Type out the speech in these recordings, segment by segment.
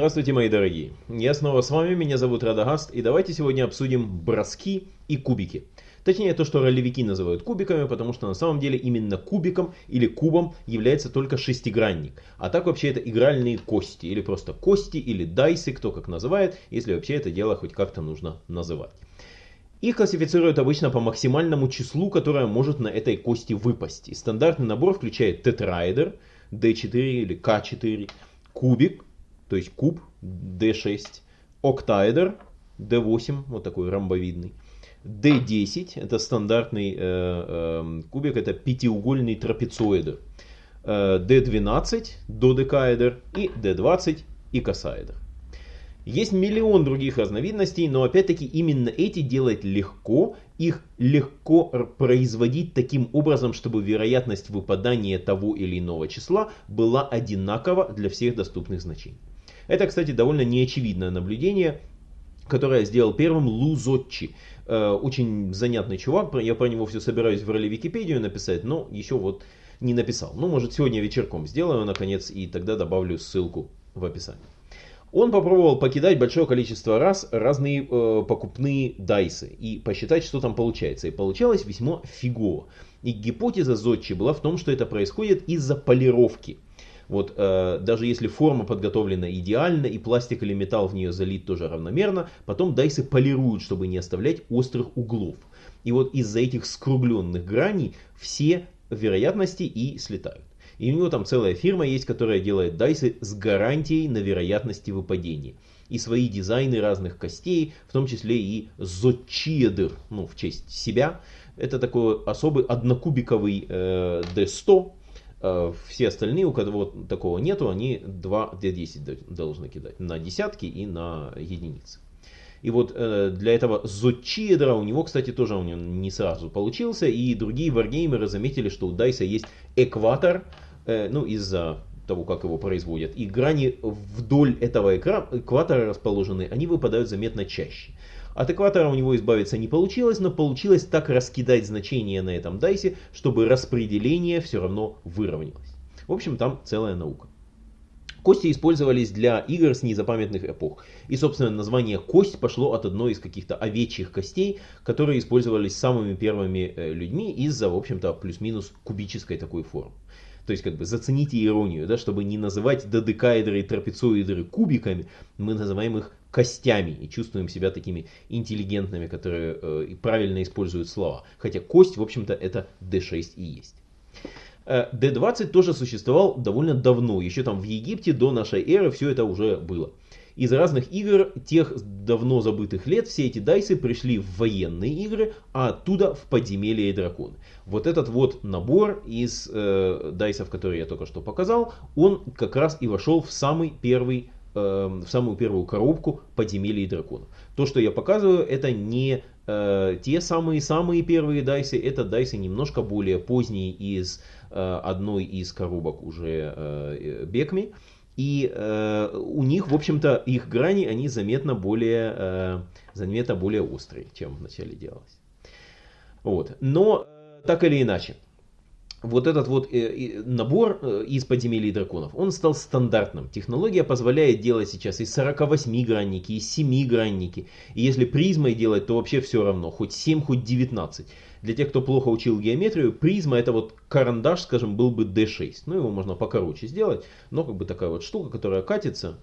Здравствуйте, мои дорогие! Я снова с вами, меня зовут Радагаст, и давайте сегодня обсудим броски и кубики. Точнее, то, что ролевики называют кубиками, потому что на самом деле именно кубиком или кубом является только шестигранник. А так вообще это игральные кости, или просто кости, или дайсы, кто как называет, если вообще это дело хоть как-то нужно называть. Их классифицируют обычно по максимальному числу, которое может на этой кости выпасть. И стандартный набор включает тетраэдер, D4 или K4, кубик, то есть куб D6, октаэдр D8, вот такой ромбовидный, D10, это стандартный э, э, кубик, это пятиугольный трапециоидр, э, D12, додекаэдр и D20, икосаэдр. Есть миллион других разновидностей, но опять-таки именно эти делать легко. Их легко производить таким образом, чтобы вероятность выпадания того или иного числа была одинакова для всех доступных значений. Это, кстати, довольно неочевидное наблюдение, которое сделал первым Лу Зотчи. Э, очень занятный чувак, я про него все собираюсь в роли Википедию написать, но еще вот не написал. Ну, может, сегодня вечерком сделаю, наконец, и тогда добавлю ссылку в описании. Он попробовал покидать большое количество раз разные э, покупные дайсы и посчитать, что там получается. И получалось весьма фигово. И гипотеза Зодчи была в том, что это происходит из-за полировки. Вот э, даже если форма подготовлена идеально и пластик или металл в нее залит тоже равномерно, потом дайсы полируют, чтобы не оставлять острых углов. И вот из-за этих скругленных граней все вероятности и слетают. И у него там целая фирма есть, которая делает дайсы с гарантией на вероятности выпадения. И свои дизайны разных костей, в том числе и зодчиедр, ну в честь себя. Это такой особый однокубиковый э, D100, Э, все остальные, у кого такого нету, они 2 D10 должны кидать на десятки и на единицы. И вот э, для этого Зодчиедра у него, кстати, тоже он не сразу получился. И другие варгеймеры заметили, что у Дайса есть экватор, э, ну из-за того, как его производят. И грани вдоль этого экватора расположены, они выпадают заметно чаще. От экватора у него избавиться не получилось, но получилось так раскидать значения на этом дайсе, чтобы распределение все равно выровнялось. В общем, там целая наука. Кости использовались для игр с незапамятных эпох. И, собственно, название кость пошло от одной из каких-то овечьих костей, которые использовались самыми первыми э, людьми из-за, в общем-то, плюс-минус кубической такой формы. То есть, как бы, зацените иронию, да, чтобы не называть додекаэдры и трапециоидры кубиками, мы называем их костями и чувствуем себя такими интеллигентными, которые э, правильно используют слова. Хотя кость, в общем-то, это D6 и есть. D20 э, тоже существовал довольно давно, еще там в Египте до нашей эры все это уже было. Из разных игр тех давно забытых лет все эти дайсы пришли в военные игры, а оттуда в подземелье и драконы. Вот этот вот набор из э, дайсов, которые я только что показал, он как раз и вошел в самый первый в самую первую коробку подземелья и драконов. То, что я показываю, это не э, те самые-самые первые дайсы, это дайсы немножко более поздние из э, одной из коробок уже э, Бекми. И э, у них, в общем-то, их грани, они заметно более, э, заметно более острые, чем вначале делалось. Вот. Но, э, так или иначе, вот этот вот э, набор э, из подземелий драконов, он стал стандартным. Технология позволяет делать сейчас и 48 гранники, и 7 гранники. И если призмой делать, то вообще все равно, хоть 7, хоть 19. Для тех, кто плохо учил геометрию, призма это вот карандаш, скажем, был бы D6. Ну его можно покороче сделать, но как бы такая вот штука, которая катится,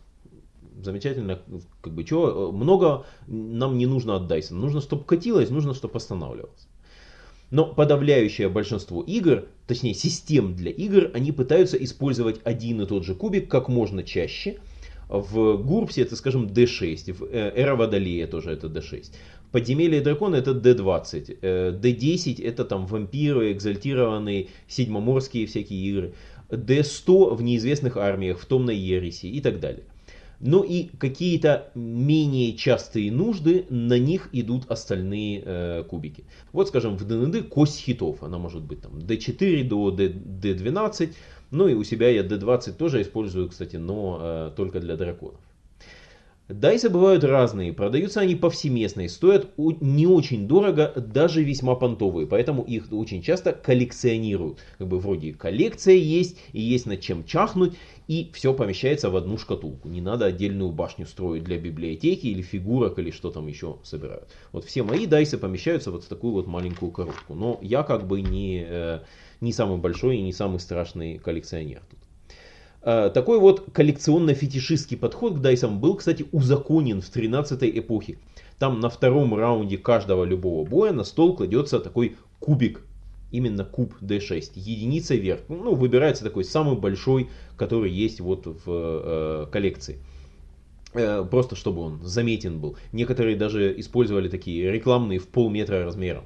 замечательно, как бы чего, много нам не нужно от Dyson. Нужно, чтобы катилось, нужно, чтобы останавливалось. Но подавляющее большинство игр, точнее систем для игр, они пытаются использовать один и тот же кубик как можно чаще. В Гурпсе это, скажем, D6, в э, Эра Водолея тоже это D6. В Подземелье Дракона это D20, D10 это там вампиры, экзальтированные, седьмоморские всякие игры. D100 в неизвестных армиях, в Томной Ереси и так далее. Ну и какие-то менее частые нужды, на них идут остальные э, кубики. Вот скажем в ДНД кость хитов, она может быть там D4 до D12, ну и у себя я D20 тоже использую, кстати, но э, только для драконов. Дайсы бывают разные, продаются они повсеместно и стоят не очень дорого, даже весьма понтовые, поэтому их очень часто коллекционируют. Как бы вроде коллекция есть, и есть над чем чахнуть, и все помещается в одну шкатулку. Не надо отдельную башню строить для библиотеки или фигурок, или что там еще собирают. Вот все мои дайсы помещаются вот в такую вот маленькую коробку. Но я как бы не, э, не самый большой и не самый страшный коллекционер тут. Э, такой вот коллекционно-фетишистский подход к дайсам был, кстати, узаконен в 13 эпохе. Там на втором раунде каждого любого боя на стол кладется такой кубик. Именно куб D6. Единица вверх. Ну, выбирается такой самый большой, который есть вот в э, коллекции. Э, просто чтобы он заметен был. Некоторые даже использовали такие рекламные в полметра размером.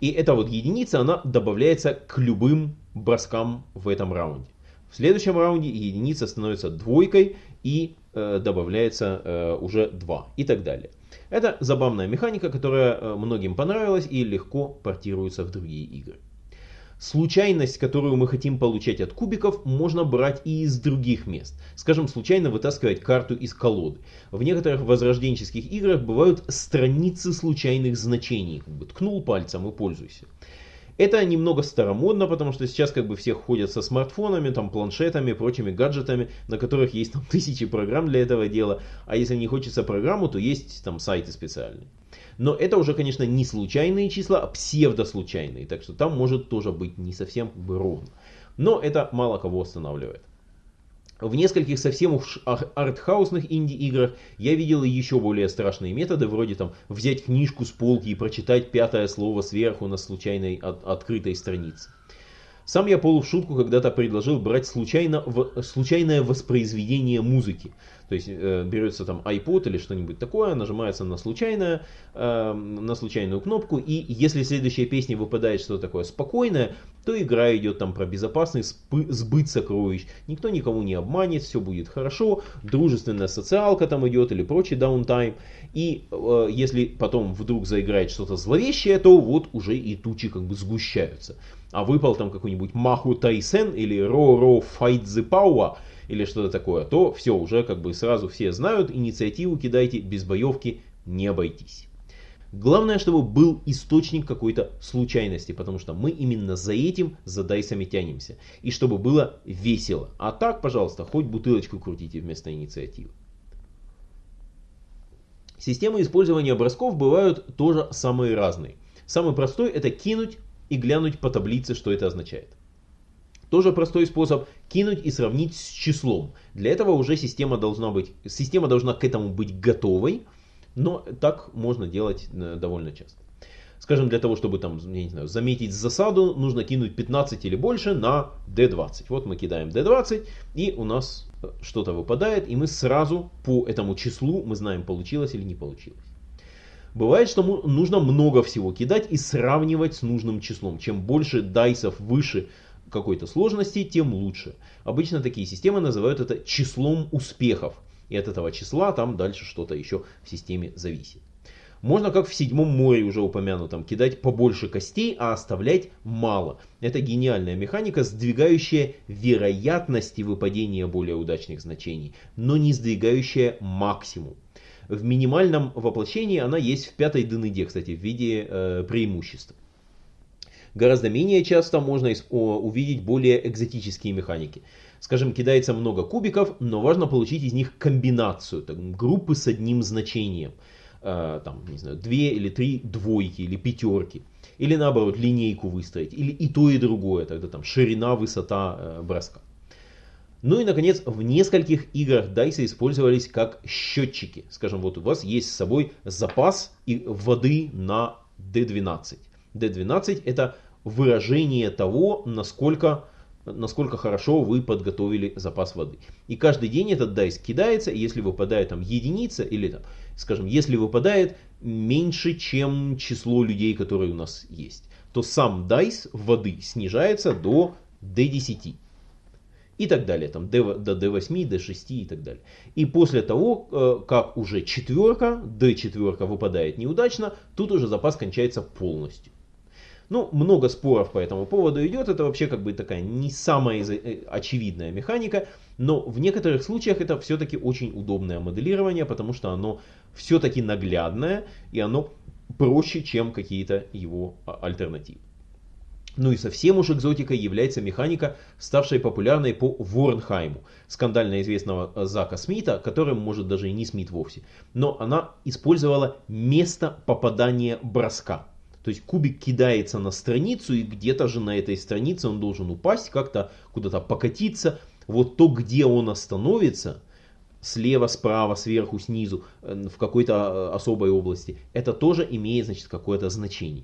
И эта вот единица, она добавляется к любым броскам в этом раунде. В следующем раунде единица становится двойкой и э, добавляется э, уже 2 и так далее. Это забавная механика, которая э, многим понравилась и легко портируется в другие игры. Случайность, которую мы хотим получать от кубиков, можно брать и из других мест. Скажем, случайно вытаскивать карту из колоды. В некоторых возрожденческих играх бывают страницы случайных значений. Как ткнул пальцем и пользуйся. Это немного старомодно, потому что сейчас как бы все ходят со смартфонами, там, планшетами, прочими гаджетами, на которых есть там тысячи программ для этого дела. А если не хочется программу, то есть там сайты специальные. Но это уже, конечно, не случайные числа, а псевдослучайные. Так что там может тоже быть не совсем ровно. Но это мало кого останавливает. В нескольких совсем уж артхаусных инди-играх я видел еще более страшные методы, вроде там взять книжку с полки и прочитать пятое слово сверху на случайной от открытой странице. Сам я полу в шутку когда-то предложил брать случайно, в, случайное воспроизведение музыки. То есть э, берется там iPod или что-нибудь такое, нажимается на, случайное, э, на случайную кнопку, и если следующая песня выпадает что-то такое спокойное, то игра идет там про безопасный сбыт сокровищ. Никто никому не обманет, все будет хорошо, дружественная социалка там идет или прочий даунтайм. И э, если потом вдруг заиграет что-то зловещее, то вот уже и тучи как бы сгущаются. А выпал там какой-нибудь Маху Тайсен или Ро-Ро Файдзи Пауа, или что-то такое, то все, уже как бы сразу все знают, инициативу кидайте, без боевки не обойтись. Главное, чтобы был источник какой-то случайности, потому что мы именно за этим, за дайсами тянемся. И чтобы было весело. А так, пожалуйста, хоть бутылочку крутите вместо инициативы. Системы использования бросков бывают тоже самые разные. Самый простой это кинуть и глянуть по таблице, что это означает. Тоже простой способ кинуть и сравнить с числом. Для этого уже система должна быть, система должна к этому быть готовой, но так можно делать э, довольно часто. Скажем, для того, чтобы там, я не знаю, заметить засаду, нужно кинуть 15 или больше на D20. Вот мы кидаем D20, и у нас э, что-то выпадает, и мы сразу по этому числу мы знаем, получилось или не получилось. Бывает, что нужно много всего кидать и сравнивать с нужным числом. Чем больше дайсов выше какой-то сложности, тем лучше. Обычно такие системы называют это числом успехов. И от этого числа там дальше что-то еще в системе зависит. Можно, как в седьмом море уже упомянутом, кидать побольше костей, а оставлять мало. Это гениальная механика, сдвигающая вероятности выпадения более удачных значений, но не сдвигающая максимум. В минимальном воплощении она есть в пятой дыныде, кстати, в виде э, преимуществ. Гораздо менее часто можно увидеть более экзотические механики. Скажем, кидается много кубиков, но важно получить из них комбинацию, так, группы с одним значением. Э, там, не знаю, две или три двойки или пятерки. Или наоборот, линейку выстроить. Или и то, и другое. Тогда там ширина, высота э, броска. Ну и, наконец, в нескольких играх дайсы использовались как счетчики. Скажем, вот у вас есть с собой запас воды на D12. D12 это выражение того, насколько, насколько хорошо вы подготовили запас воды. И каждый день этот дайс кидается, и если выпадает там единица, или там, скажем, если выпадает меньше, чем число людей, которые у нас есть, то сам дайс воды снижается до D10 и так далее, там до D8, D6 и так далее. И после того, э, как уже четверка, D4 выпадает неудачно, тут уже запас кончается полностью. Ну, много споров по этому поводу идет, это вообще как бы такая не самая э, очевидная механика, но в некоторых случаях это все-таки очень удобное моделирование, потому что оно все-таки наглядное и оно проще, чем какие-то его а, альтернативы. Ну и совсем уж экзотикой является механика, ставшая популярной по Ворнхайму, скандально известного э, Зака Смита, которым может даже и не Смит вовсе. Но она использовала место попадания броска. То есть кубик кидается на страницу, и где-то же на этой странице он должен упасть, как-то куда-то покатиться. Вот то, где он остановится, слева, справа, сверху, снизу, э, в какой-то э, особой области, это тоже имеет значит, какое-то значение.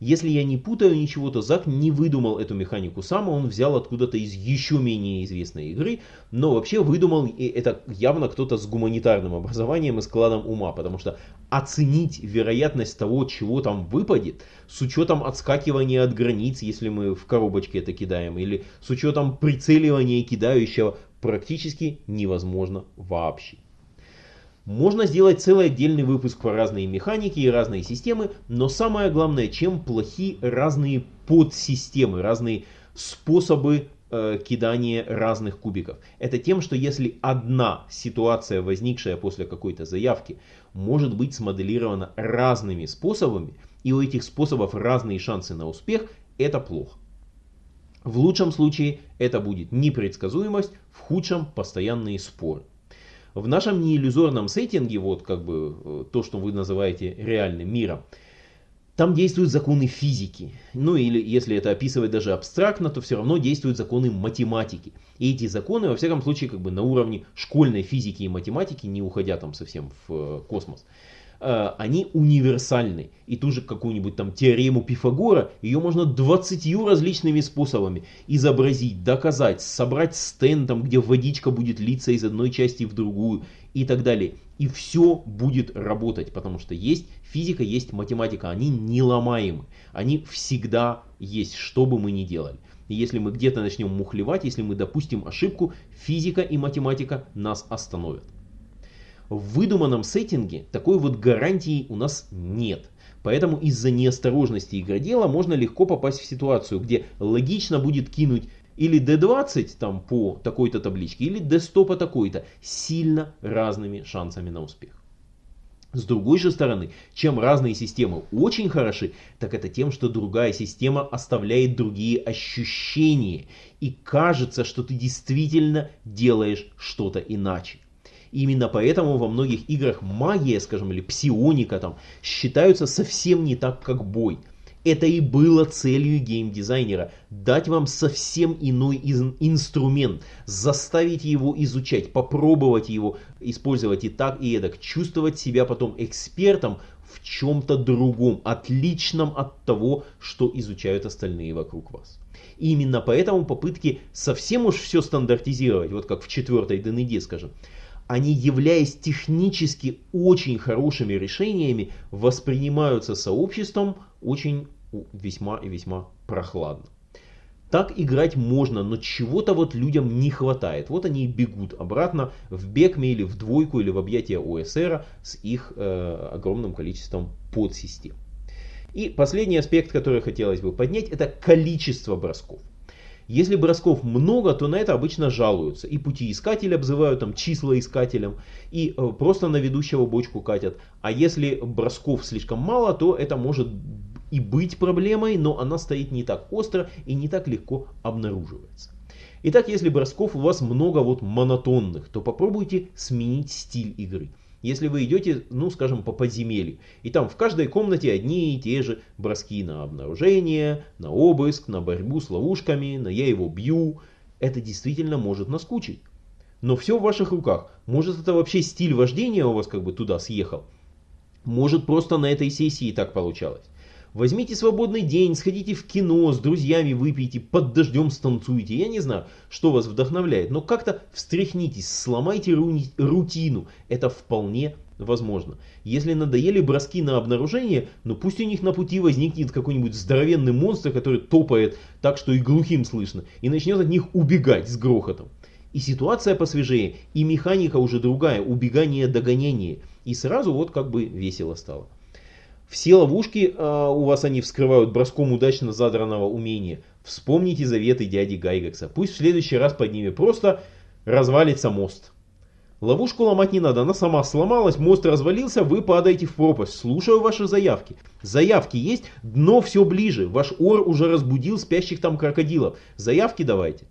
Если я не путаю ничего, то Зак не выдумал эту механику сам, а он взял откуда-то из еще менее известной игры, но вообще выдумал это явно кто-то с гуманитарным образованием и складом ума, потому что оценить вероятность того, чего там выпадет, с учетом отскакивания от границ, если мы в коробочке это кидаем, или с учетом прицеливания кидающего, практически невозможно вообще. Можно сделать целый отдельный выпуск по разные механики и разные системы, но самое главное, чем плохи разные подсистемы, разные способы э, кидания разных кубиков. Это тем, что если одна ситуация, возникшая после какой-то заявки, может быть смоделирована разными способами, и у этих способов разные шансы на успех, это плохо. В лучшем случае это будет непредсказуемость, в худшем постоянные споры. В нашем неиллюзорном сеттинге, вот как бы э, то, что вы называете реальным миром, там действуют законы физики. Ну или если это описывать даже абстрактно, то все равно действуют законы математики. И эти законы, во всяком случае, как бы на уровне школьной физики и математики, не уходя там совсем в э, космос, они универсальны. И ту же какую-нибудь там теорему Пифагора, ее можно 20 различными способами изобразить, доказать, собрать стенд, там, где водичка будет литься из одной части в другую и так далее. И все будет работать, потому что есть физика, есть математика, они неломаемы, они всегда есть, что бы мы ни делали. И если мы где-то начнем мухлевать, если мы допустим ошибку, физика и математика нас остановят. В выдуманном сеттинге такой вот гарантии у нас нет. Поэтому из-за неосторожности игродела можно легко попасть в ситуацию, где логично будет кинуть или D20 там по такой-то табличке, или D100 по такой-то, сильно разными шансами на успех. С другой же стороны, чем разные системы очень хороши, так это тем, что другая система оставляет другие ощущения. И кажется, что ты действительно делаешь что-то иначе. Именно поэтому во многих играх магия, скажем, или псионика там считаются совсем не так, как бой. Это и было целью геймдизайнера – дать вам совсем иной инструмент, заставить его изучать, попробовать его использовать и так, и эдак, чувствовать себя потом экспертом в чем-то другом, отличном от того, что изучают остальные вокруг вас. И именно поэтому попытки совсем уж все стандартизировать, вот как в четвертой ДНД, скажем, они, являясь технически очень хорошими решениями, воспринимаются сообществом очень весьма и весьма прохладно. Так играть можно, но чего-то вот людям не хватает. Вот они и бегут обратно в Бекме или в двойку или в объятия ОСР с их э, огромным количеством подсистем. И последний аспект, который хотелось бы поднять, это количество бросков. Если бросков много, то на это обычно жалуются. И путеискатель обзывают там числа искателем, и э, просто на ведущего бочку катят. А если бросков слишком мало, то это может и быть проблемой, но она стоит не так остро и не так легко обнаруживается. Итак, если бросков у вас много вот монотонных, то попробуйте сменить стиль игры. Если вы идете, ну скажем, по подземелью, и там в каждой комнате одни и те же броски на обнаружение, на обыск, на борьбу с ловушками, на я его бью, это действительно может наскучить. Но все в ваших руках. Может это вообще стиль вождения у вас как бы туда съехал. Может просто на этой сессии так получалось. Возьмите свободный день, сходите в кино, с друзьями выпейте, под дождем станцуйте. Я не знаю, что вас вдохновляет, но как-то встряхнитесь, сломайте рутину. Это вполне возможно. Если надоели броски на обнаружение, ну пусть у них на пути возникнет какой-нибудь здоровенный монстр, который топает так, что и глухим слышно, и начнет от них убегать с грохотом. И ситуация посвежее, и механика уже другая, убегание, догонение. И сразу вот как бы весело стало. Все ловушки э, у вас они вскрывают броском удачно задранного умения. Вспомните заветы дяди Гайгекса. Пусть в следующий раз под ними просто развалится мост. Ловушку ломать не надо, она сама сломалась, мост развалился, вы падаете в пропасть. Слушаю ваши заявки. Заявки есть, дно все ближе. Ваш ор уже разбудил спящих там крокодилов. Заявки давайте.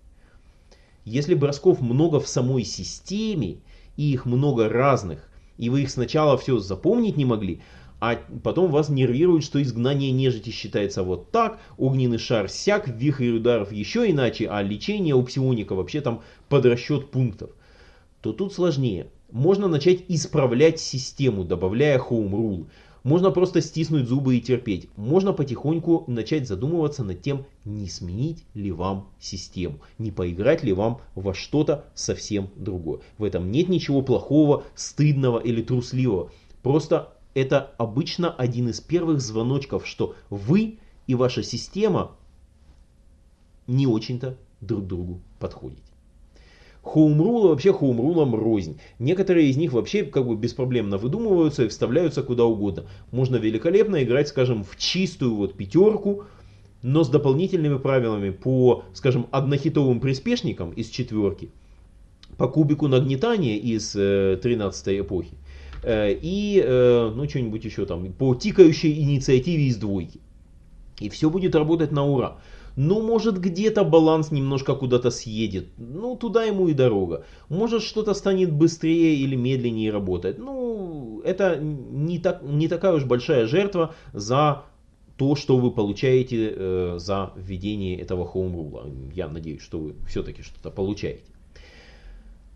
Если бросков много в самой системе, и их много разных, и вы их сначала все запомнить не могли, а потом вас нервирует, что изгнание нежити считается вот так, огненный шар сяк, вихрь ударов еще иначе, а лечение у псионика вообще там под расчет пунктов, то тут сложнее. Можно начать исправлять систему, добавляя home rule. Можно просто стиснуть зубы и терпеть. Можно потихоньку начать задумываться над тем, не сменить ли вам систему, не поиграть ли вам во что-то совсем другое. В этом нет ничего плохого, стыдного или трусливого. Просто это обычно один из первых звоночков, что вы и ваша система не очень-то друг другу подходите. Хоумрулы вообще хоумрулам рознь. Некоторые из них вообще как бы беспроблемно выдумываются и вставляются куда угодно. Можно великолепно играть, скажем, в чистую вот пятерку, но с дополнительными правилами по, скажем, однохитовым приспешникам из четверки, по кубику нагнетания из э, 13 эпохи, и, э, ну, что-нибудь еще там, по тикающей инициативе из двойки. И все будет работать на ура. Ну, может, где-то баланс немножко куда-то съедет. Ну, туда ему и дорога. Может, что-то станет быстрее или медленнее работать. Ну, это не, так, не такая уж большая жертва за то, что вы получаете э, за введение этого хоумрула. Я надеюсь, что вы все-таки что-то получаете.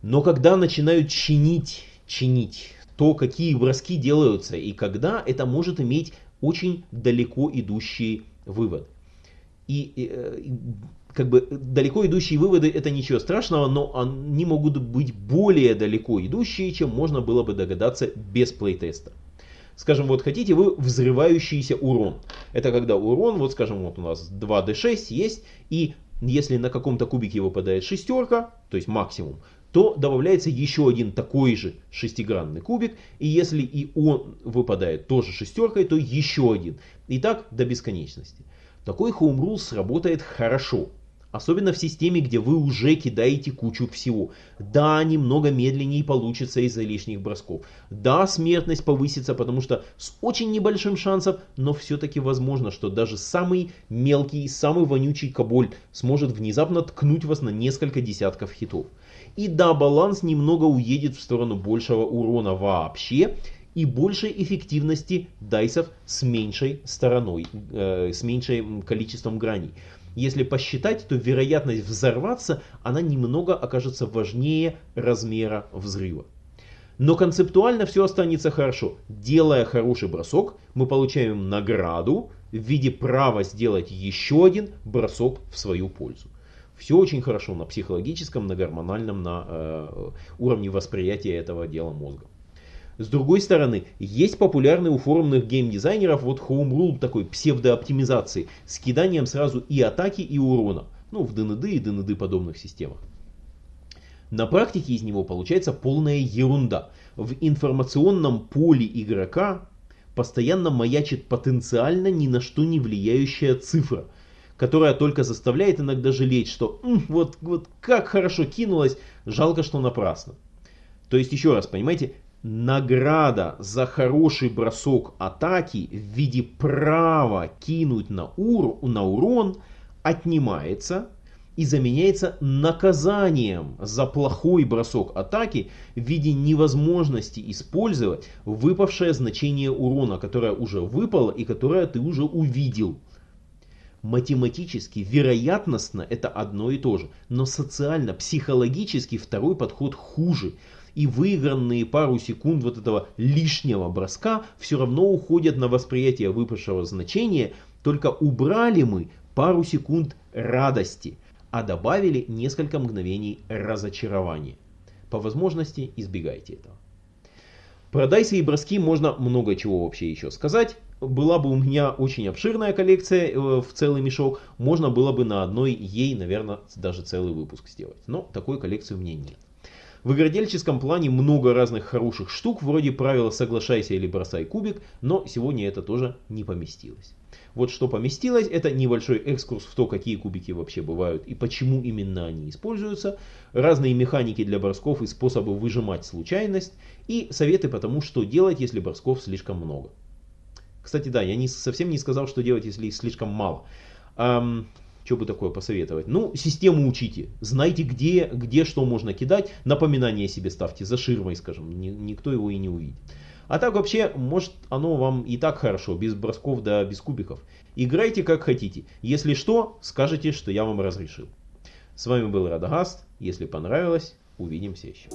Но когда начинают чинить, чинить то, какие броски делаются и когда, это может иметь очень далеко идущий вывод. И, и э, как бы далеко идущие выводы это ничего страшного, но они могут быть более далеко идущие, чем можно было бы догадаться без плейтеста. Скажем, вот хотите вы взрывающийся урон. Это когда урон, вот скажем, вот у нас 2d6 есть, и если на каком-то кубике выпадает шестерка, то есть максимум, то добавляется еще один такой же шестигранный кубик, и если и он выпадает тоже шестеркой, то еще один. И так до бесконечности. Такой Home Rule сработает хорошо. Особенно в системе, где вы уже кидаете кучу всего. Да, немного медленнее получится из-за лишних бросков. Да, смертность повысится, потому что с очень небольшим шансом, но все-таки возможно, что даже самый мелкий, самый вонючий коболь сможет внезапно ткнуть вас на несколько десятков хитов. И да, баланс немного уедет в сторону большего урона вообще и большей эффективности дайсов с меньшей стороной, э, с меньшим количеством граней. Если посчитать, то вероятность взорваться, она немного окажется важнее размера взрыва. Но концептуально все останется хорошо. Делая хороший бросок, мы получаем награду в виде права сделать еще один бросок в свою пользу. Все очень хорошо на психологическом, на гормональном, на э, уровне восприятия этого дела мозга. С другой стороны, есть популярный у форумных геймдизайнеров вот Home Rule такой псевдооптимизации с киданием сразу и атаки, и урона. Ну, в ДНД и ДНД подобных системах. На практике из него получается полная ерунда. В информационном поле игрока постоянно маячит потенциально ни на что не влияющая цифра – которая только заставляет иногда жалеть, что вот, вот как хорошо кинулась, жалко, что напрасно. То есть, еще раз, понимаете, награда за хороший бросок атаки в виде права кинуть на, ур, на урон отнимается и заменяется наказанием за плохой бросок атаки в виде невозможности использовать выпавшее значение урона, которое уже выпало и которое ты уже увидел математически, вероятностно это одно и то же, но социально, психологически второй подход хуже. И выигранные пару секунд вот этого лишнего броска все равно уходят на восприятие выпавшего значения, только убрали мы пару секунд радости, а добавили несколько мгновений разочарования. По возможности избегайте этого. Про дайсы и броски можно много чего вообще еще сказать была бы у меня очень обширная коллекция э, в целый мешок, можно было бы на одной ей, наверное, даже целый выпуск сделать. Но такой коллекции у меня нет. В игродельческом плане много разных хороших штук, вроде правила «соглашайся или бросай кубик», но сегодня это тоже не поместилось. Вот что поместилось, это небольшой экскурс в то, какие кубики вообще бывают и почему именно они используются, разные механики для бросков и способы выжимать случайность, и советы по тому, что делать, если бросков слишком много. Кстати, да, я не, совсем не сказал, что делать, если их слишком мало. Эм, что бы такое посоветовать? Ну, систему учите. Знайте, где, где что можно кидать. Напоминание себе ставьте за ширмой, скажем. Ни, никто его и не увидит. А так вообще, может оно вам и так хорошо, без бросков да без кубиков. Играйте как хотите. Если что, скажите, что я вам разрешил. С вами был Радагаст. Если понравилось, увидимся еще.